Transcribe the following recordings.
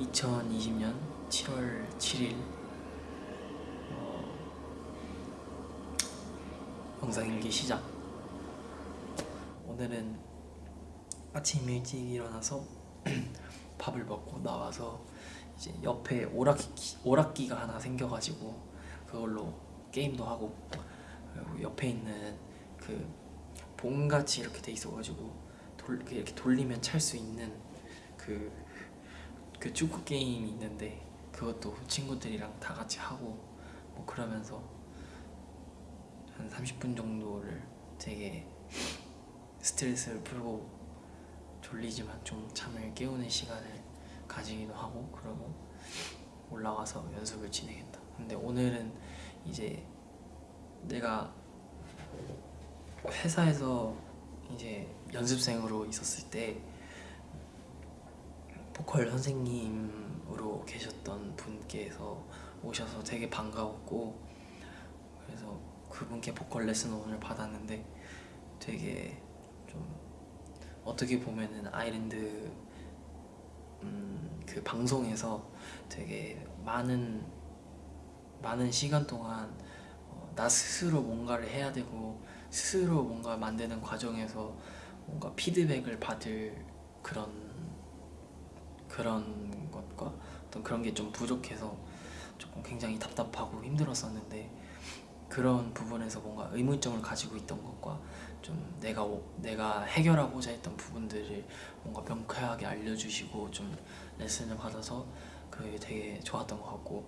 2020년 7월 7일 어, 영상일기 시작. 오늘은 아침 일찍 일어나서 밥을 먹고 나와서 이제 옆에 오락기, 오락기가 하나 생겨가지고 그걸로 게임도 하고 그리고 옆에 있는 그 봉같이 이렇게 돼 있어가지고 돌, 이렇게 돌리면 찰 수 있는 그, 그 축구 게임이 있는데 그것도 친구들이랑 다 같이 하고 뭐 그러면서 한 30분 정도를 되게 스트레스를 풀고 졸리지만 좀 잠을 깨우는 시간을 가지기도 하고 그러고 올라가서 연습을 진행했다. 근데 오늘은 이제 내가 회사에서 이제 연습생으로 있었을 때 보컬 선생님으로 계셨던 분께서 오셔서 되게 반가웠고 그래서 그분께 보컬 레슨을 오늘 받았는데 되게 좀 어떻게 보면은 아일랜드 음, 그 방송에서 되게 많은 많은 시간 동안 어, 나 스스로 뭔가를 해야 되고 스스로 뭔가 만드는 과정에서 뭔가 피드백을 받을 그런 그런 것과 어떤 그런 게 좀 부족해서 조금 굉장히 답답하고 힘들었었는데 그런 부분에서 뭔가 의문점을 가지고 있던 것과 좀 내가 내가 해결하고자 했던 부분들을 뭔가 명쾌하게 알려주시고 좀 레슨을 받아서 그게 되게 좋았던 것 같고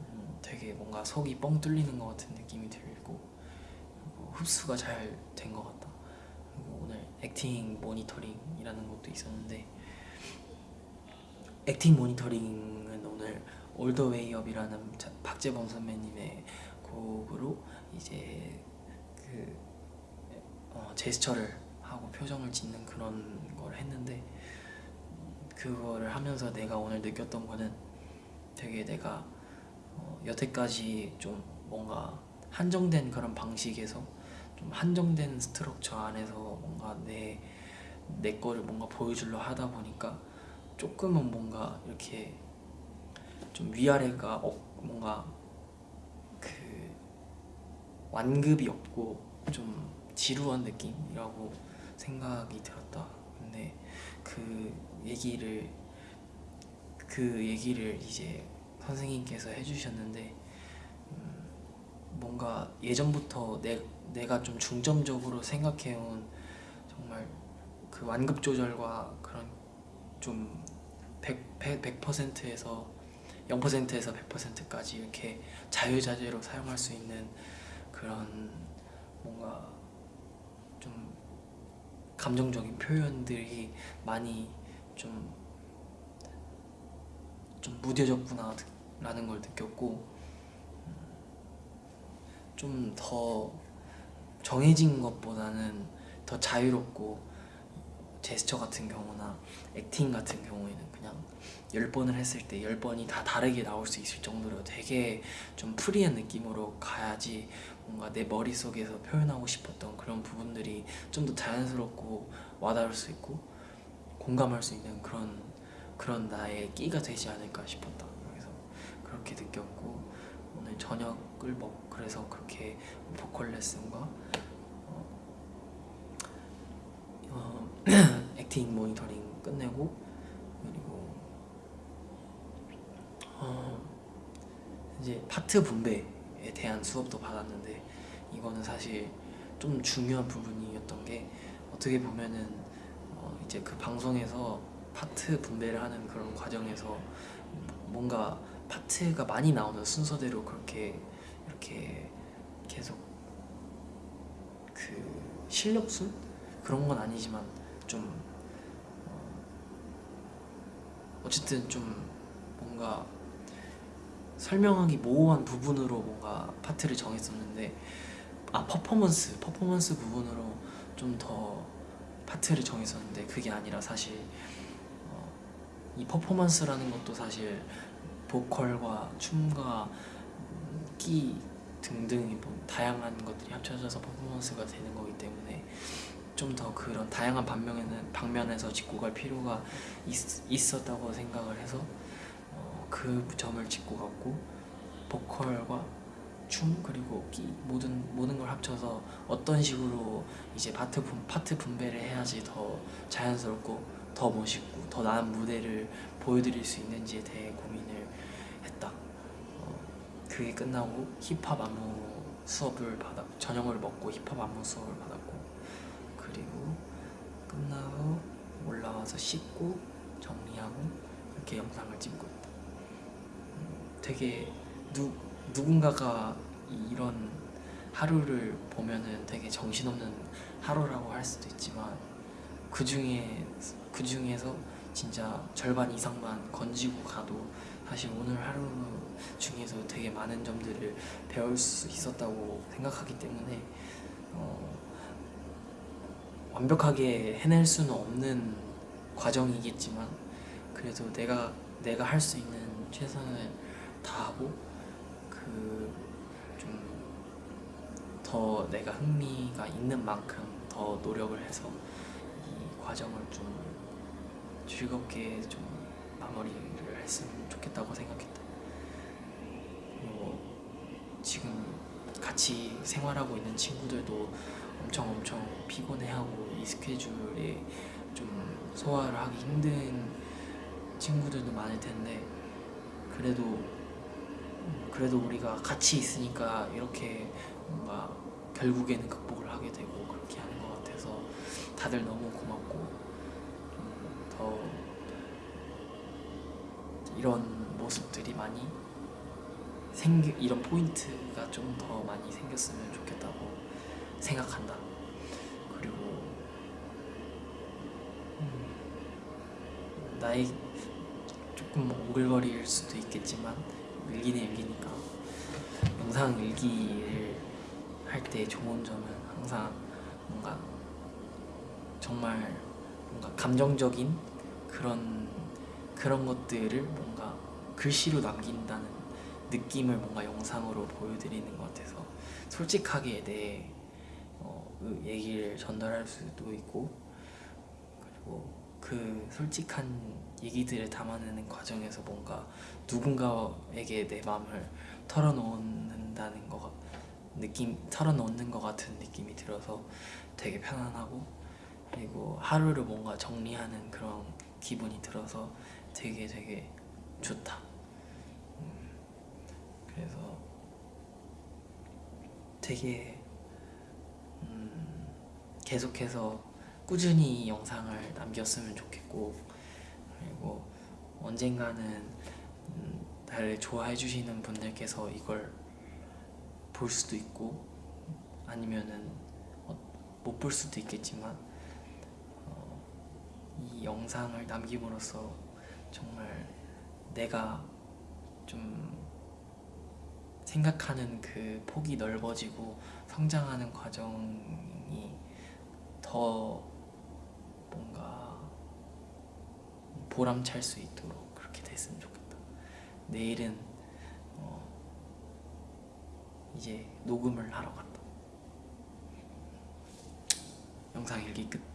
음, 되게 뭔가 속이 뻥 뚫리는 것 같은 느낌이 들고 흡수가 잘 된 것 같다. 그리고 오늘 acting 모니터링이라는 것도 있었는데 acting 모니터링은 오늘 All The Way Up이라는 박재범 선배님의 곡으로 이제 그 어, 제스처를 하고 표정을 짓는 그런 걸 했는데 그거를 하면서 내가 오늘 느꼈던 거는 되게 내가 어, 여태까지 좀 뭔가 한정된 그런 방식에서 좀 한정된 스트럭처 안에서 뭔가 내, 내 거를 뭔가 보여주려 하다 보니까 조금은 뭔가 이렇게 좀 위아래가 어, 뭔가 그 완급이 없고 좀 지루한 느낌이라고 생각이 들었다. 근데 그 얘기를 그 얘기를 이제 선생님께서 해주셨는데 음, 뭔가 예전부터 내, 내가 좀 중점적으로 생각해온 정말 그 완급 조절과 그런 좀 100, 100, 100%에서 0%에서 100%까지 이렇게 자유자재로 사용할 수 있는 그런 뭔가 좀 감정적인 표현들이 많이 좀, 좀 무뎌졌구나 라는 걸 느꼈고 음, 좀더 정해진 것보다는 더 자유롭고 제스처 같은 경우나 액팅 같은 경우에는 그냥 10번을 했을 때 10번이 다 다르게 나올 수 있을 정도로 되게 좀 프리한 느낌으로 가야지 뭔가 내 머릿속에서 표현하고 싶었던 그런 부분들이 좀 더 자연스럽고 와닿을 수 있고 공감할 수 있는 그런 그런 나의 끼가 되지 않을까 싶었다. 그래서 그렇게 느꼈고 오늘 저녁을 먹 그래서 그렇게 보컬 레슨과 어, 어, 액팅 모니터링 끝내고 그리고 어, 이제 파트 분배에 대한 수업도 받았는데 이거는 사실 좀 중요한 부분이었던 게 어떻게 보면은 어, 이제 그 방송에서 파트 분배를 하는 그런 과정에서 뭔가 파트가 많이 나오는 순서대로 그렇게 이렇게 계속 그 실력순? 그런 건 아니지만 좀 어, 어쨌든 좀 뭔가 설명하기 모호한 부분으로 뭔가 파트를 정했었는데 아 퍼포먼스 퍼포먼스 부분으로 좀 더 파트를 정했었는데 그게 아니라 사실 어, 이 퍼포먼스라는 것도 사실 보컬과 춤과 끼 등등 뭐 다양한 것들이 합쳐져서 퍼포먼스가 되는 거기 때문에 좀 더 그런 다양한 방면에는 방면에서 짚고 갈 필요가 있, 었다고 생각을 해서 어, 그 점을 짚고 갔고 보컬과 춤 그리고 기 모든 모든 걸 합쳐서 어떤 식으로 이제 파트 분, 파트 분배를 해야지 더 자연스럽고 더 멋있고 더 나은 무대를 보여드릴 수 있는지에 대해 고민을 했다. 어, 그게 끝나고 힙합 안무 수업을 받아 저녁을 먹고 힙합 안무 수업을 받았고 끝나고 올라와서 씻고 정리하고 이렇게 영상을 찍고 있다. 음, 되게 누 누군가가 이런 하루를 보면은 되게 정신없는 하루라고 할 수도 있지만 그 중에 그 중에서 진짜 절반 이상만 건지고 가도 사실 오늘 하루 중에서 되게 많은 점들을 배울 수 있었다고 생각하기 때문에 어, 완벽하게 해낼 수는 없는 과정이겠지만 그래도 내가 내가 할 수 있는 최선을 다하고 그 좀 더 내가 흥미가 있는 만큼 더 노력을 해서 이 과정을 좀 즐겁게 좀 마무리를 했으면 좋겠다고 생각했다. 그리고 지금 같이 생활하고 있는 친구들도 엄청 엄청 피곤해하고 이 스케줄에 좀 소화를 하기 힘든 친구들도 많을 텐데 그래도 음, 그래도 우리가 같이 있으니까 이렇게 뭔가 결국에는 극복을 하게 되고 그렇게 하는 것 같아서 다들 너무 고맙고 음, 더 이런 모습들이 많이 생기 이런 포인트가 좀 더 많이 생겼으면 좋겠다고 생각한다. 그리고 음, 나의 조금 오글거릴 수도 있겠지만 일기는 일기니까. 영상 일기를 할 때 좋은 점은 항상 뭔가 정말 뭔가 감정적인 그런 그런 것들을 뭔가 글씨로 남긴다는 느낌을 뭔가 영상으로 보여드리는 것 같아서 솔직하게 내 어, 그 얘기를 전달할 수도 있고 그리고 그 솔직한 얘기들을 담아내는 과정에서 뭔가 누군가에게 내 마음을 털어놓는다는 거 같- 느낌 털어놓는 것 같은 느낌이 들어서 되게 편안하고 그리고 하루를 뭔가 정리하는 그런 기분이 들어서 되게 되게 좋다. 음, 그래서 되게 음, 계속해서 꾸준히 영상을 남겼으면 좋겠고 그리고 언젠가는 음, 나를 좋아해 주시는 분들께서 이걸 볼 수도 있고 아니면은 어, 못볼 수도 있겠지만 어, 이 영상을 남김으로써 정말 내가 좀 생각하는 그 폭이 넓어지고 성장하는 과정이 더 뭔가 보람찰 수 있도록 그렇게 됐으면 좋겠다. 내일은 어 이제 녹음을 하러 간다. 영상 일기 끝.